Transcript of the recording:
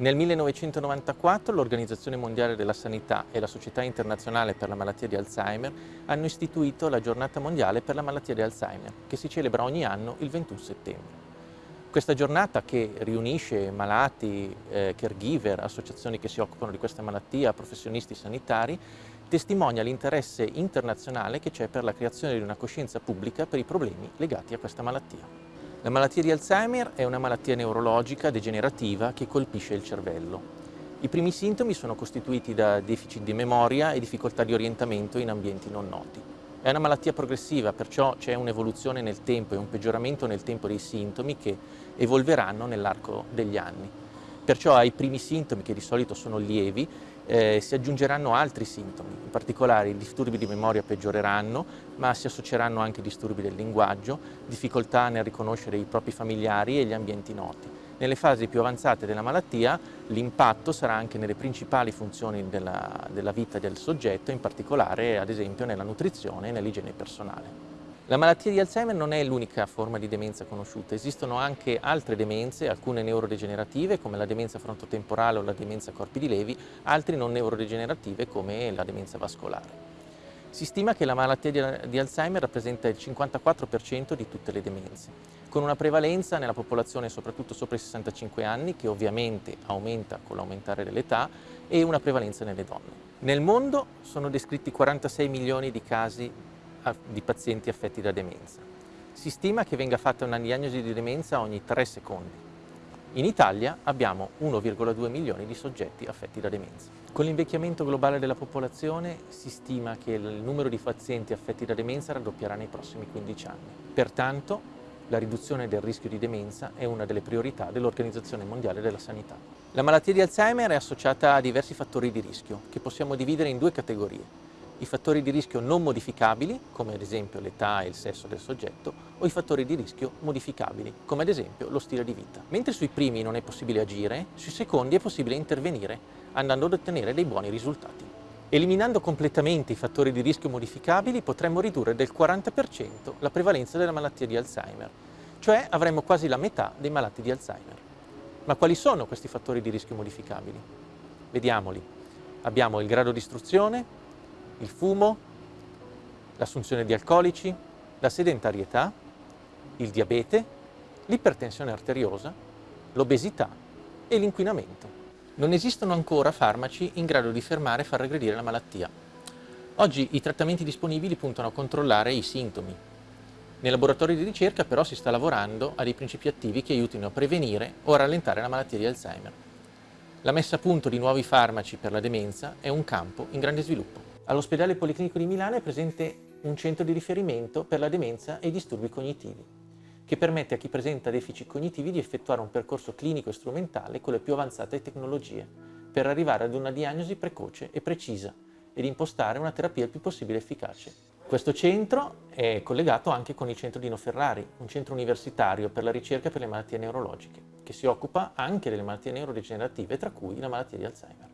Nel 1994 l'Organizzazione Mondiale della Sanità e la Società Internazionale per la Malattia di Alzheimer hanno istituito la Giornata Mondiale per la Malattia di Alzheimer, che si celebra ogni anno il 21 settembre. Questa giornata che riunisce malati, eh, caregiver, associazioni che si occupano di questa malattia, professionisti sanitari, testimonia l'interesse internazionale che c'è per la creazione di una coscienza pubblica per i problemi legati a questa malattia. La malattia di Alzheimer è una malattia neurologica degenerativa che colpisce il cervello. I primi sintomi sono costituiti da deficit di memoria e difficoltà di orientamento in ambienti non noti. È una malattia progressiva, perciò c'è un'evoluzione nel tempo e un peggioramento nel tempo dei sintomi che evolveranno nell'arco degli anni. Perciò ai primi sintomi, che di solito sono lievi, eh, si aggiungeranno altri sintomi, in particolare i disturbi di memoria peggioreranno, ma si associeranno anche disturbi del linguaggio, difficoltà nel riconoscere i propri familiari e gli ambienti noti. Nelle fasi più avanzate della malattia l'impatto sarà anche nelle principali funzioni della, della vita del soggetto, in particolare ad esempio nella nutrizione e nell'igiene personale. La malattia di Alzheimer non è l'unica forma di demenza conosciuta, esistono anche altre demenze, alcune neurodegenerative come la demenza frontotemporale o la demenza corpi di Levi, altre non neurodegenerative come la demenza vascolare. Si stima che la malattia di Alzheimer rappresenta il 54% di tutte le demenze, con una prevalenza nella popolazione soprattutto sopra i 65 anni, che ovviamente aumenta con l'aumentare dell'età, e una prevalenza nelle donne. Nel mondo sono descritti 46 milioni di casi di pazienti affetti da demenza. Si stima che venga fatta una diagnosi di demenza ogni 3 secondi. In Italia abbiamo 1,2 milioni di soggetti affetti da demenza. Con l'invecchiamento globale della popolazione si stima che il numero di pazienti affetti da demenza raddoppierà nei prossimi 15 anni. Pertanto la riduzione del rischio di demenza è una delle priorità dell'Organizzazione Mondiale della Sanità. La malattia di Alzheimer è associata a diversi fattori di rischio che possiamo dividere in due categorie i fattori di rischio non modificabili, come ad esempio l'età e il sesso del soggetto, o i fattori di rischio modificabili, come ad esempio lo stile di vita. Mentre sui primi non è possibile agire, sui secondi è possibile intervenire, andando ad ottenere dei buoni risultati. Eliminando completamente i fattori di rischio modificabili potremmo ridurre del 40% la prevalenza della malattia di Alzheimer, cioè avremmo quasi la metà dei malati di Alzheimer. Ma quali sono questi fattori di rischio modificabili? Vediamoli. Abbiamo il grado di istruzione, il fumo, l'assunzione di alcolici, la sedentarietà, il diabete, l'ipertensione arteriosa, l'obesità e l'inquinamento. Non esistono ancora farmaci in grado di fermare e far regredire la malattia. Oggi i trattamenti disponibili puntano a controllare i sintomi. Nei laboratori di ricerca però si sta lavorando a dei principi attivi che aiutino a prevenire o a rallentare la malattia di Alzheimer. La messa a punto di nuovi farmaci per la demenza è un campo in grande sviluppo. All'ospedale Policlinico di Milano è presente un centro di riferimento per la demenza e i disturbi cognitivi, che permette a chi presenta deficit cognitivi di effettuare un percorso clinico e strumentale con le più avanzate tecnologie, per arrivare ad una diagnosi precoce e precisa ed impostare una terapia il più possibile efficace. Questo centro è collegato anche con il centro Dino Ferrari, un centro universitario per la ricerca per le malattie neurologiche, che si occupa anche delle malattie neurodegenerative, tra cui la malattia di Alzheimer.